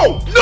No!